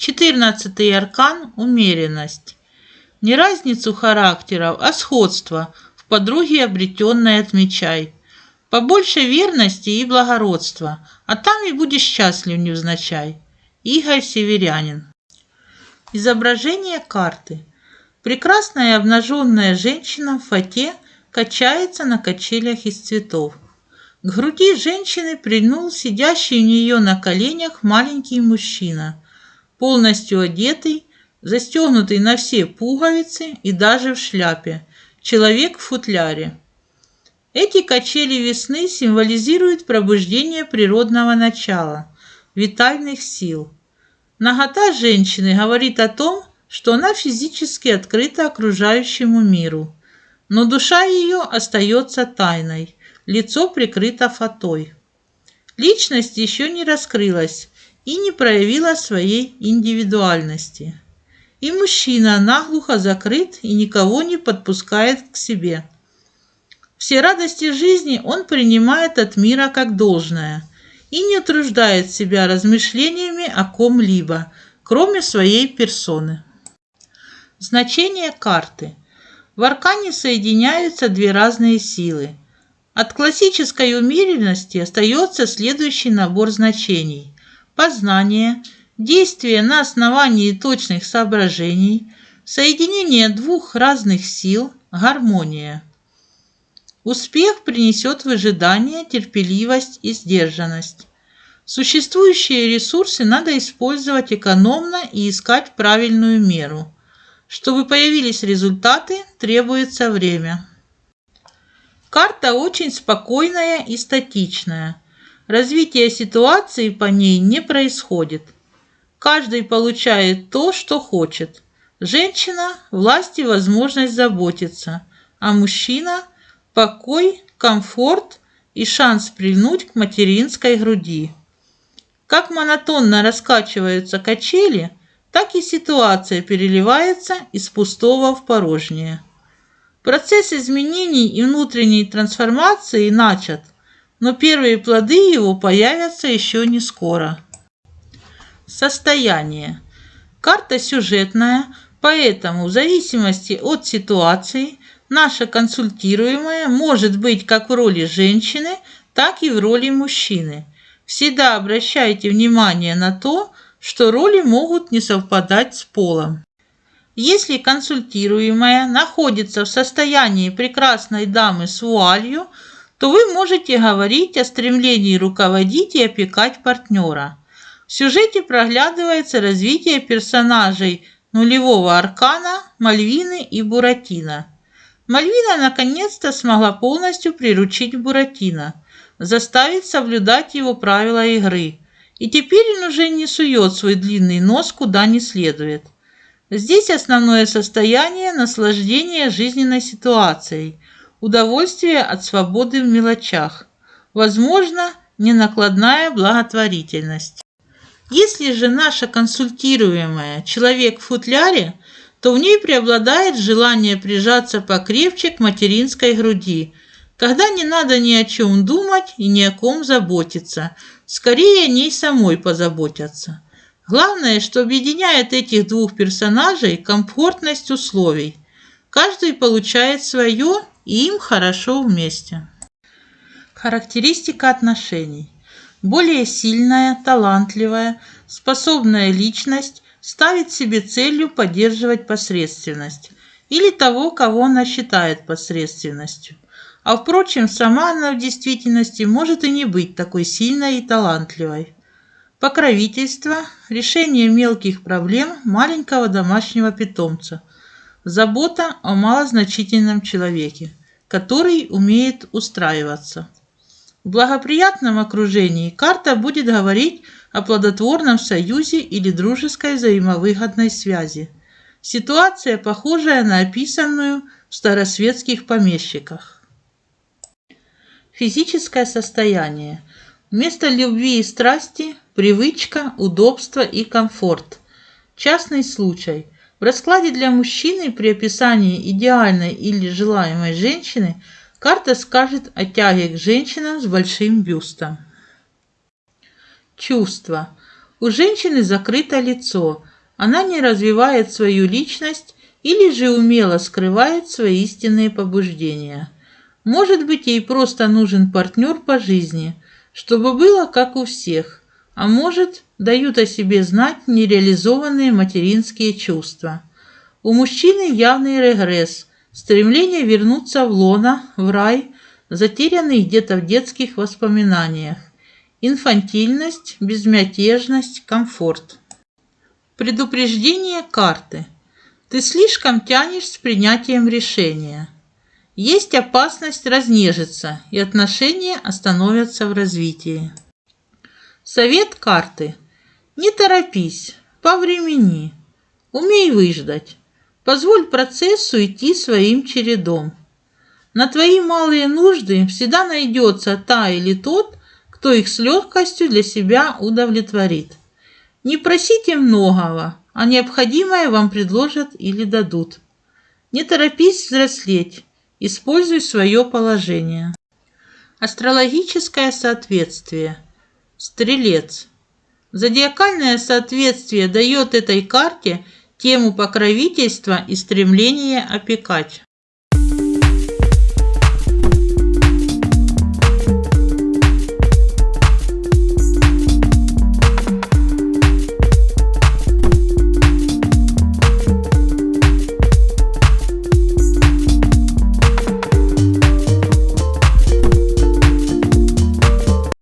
Четырнадцатый аркан – умеренность. Не разницу характеров, а сходство в подруге обретенной отмечай. Побольше верности и благородства, а там и будешь счастлив невзначай. Игорь Северянин. Изображение карты. Прекрасная обнаженная женщина в фате качается на качелях из цветов. К груди женщины прильнул сидящий у нее на коленях маленький мужчина, полностью одетый, застегнутый на все пуговицы и даже в шляпе, человек в футляре. Эти качели весны символизируют пробуждение природного начала, витальных сил. Нагота женщины говорит о том, что она физически открыта окружающему миру, но душа ее остается тайной – лицо прикрыто фатой. Личность еще не раскрылась и не проявила своей индивидуальности. И мужчина наглухо закрыт и никого не подпускает к себе. Все радости жизни он принимает от мира как должное и не утруждает себя размышлениями о ком-либо, кроме своей персоны. Значение карты. В аркане соединяются две разные силы – от классической умеренности остается следующий набор значений. Познание, действие на основании точных соображений, соединение двух разных сил, гармония. Успех принесет выжидание, терпеливость и сдержанность. Существующие ресурсы надо использовать экономно и искать правильную меру. Чтобы появились результаты, требуется время. Карта очень спокойная и статичная. Развитие ситуации по ней не происходит. Каждый получает то, что хочет. Женщина – власть и возможность заботиться, а мужчина – покой, комфорт и шанс прильнуть к материнской груди. Как монотонно раскачиваются качели, так и ситуация переливается из пустого в порожнее. Процесс изменений и внутренней трансформации начат, но первые плоды его появятся еще не скоро. Состояние. Карта сюжетная, поэтому в зависимости от ситуации наша консультируемая может быть как в роли женщины, так и в роли мужчины. Всегда обращайте внимание на то, что роли могут не совпадать с полом. Если консультируемая находится в состоянии прекрасной дамы с вуалью, то вы можете говорить о стремлении руководить и опекать партнера. В сюжете проглядывается развитие персонажей нулевого аркана Мальвины и Буратино. Мальвина наконец-то смогла полностью приручить Буратино, заставить соблюдать его правила игры. И теперь он уже не сует свой длинный нос куда не следует. Здесь основное состояние – наслаждение жизненной ситуацией, удовольствие от свободы в мелочах, возможно, ненакладная благотворительность. Если же наша консультируемая человек в футляре, то в ней преобладает желание прижаться покрепче к материнской груди, когда не надо ни о чем думать и ни о ком заботиться, скорее о ней самой позаботятся. Главное, что объединяет этих двух персонажей комфортность условий. Каждый получает свое, и им хорошо вместе. Характеристика отношений. Более сильная, талантливая, способная личность ставит себе целью поддерживать посредственность или того, кого она считает посредственностью. А впрочем, сама она в действительности может и не быть такой сильной и талантливой покровительство, решение мелких проблем маленького домашнего питомца, забота о малозначительном человеке, который умеет устраиваться. В благоприятном окружении карта будет говорить о плодотворном союзе или дружеской взаимовыгодной связи. Ситуация, похожая на описанную в старосветских помещиках. Физическое состояние. Вместо любви и страсти Привычка, удобство и комфорт. Частный случай. В раскладе для мужчины при описании идеальной или желаемой женщины карта скажет о тяге к женщинам с большим бюстом. Чувство. У женщины закрыто лицо. она не развивает свою личность или же умело скрывает свои истинные побуждения. Может быть, ей просто нужен партнер по жизни, чтобы было как у всех, а может, дают о себе знать нереализованные материнские чувства. У мужчины явный регресс, стремление вернуться в лона, в рай, затерянный где-то в детских воспоминаниях. Инфантильность, безмятежность, комфорт. Предупреждение карты. Ты слишком тянешь с принятием решения. Есть опасность разнежиться, и отношения остановятся в развитии. Совет карты. Не торопись, повремени. Умей выждать. Позволь процессу идти своим чередом. На твои малые нужды всегда найдется та или тот, кто их с легкостью для себя удовлетворит. Не просите многого, а необходимое вам предложат или дадут. Не торопись взрослеть, используй свое положение. Астрологическое соответствие. Стрелец. Зодиакальное соответствие дает этой карте тему покровительства и стремление опекать.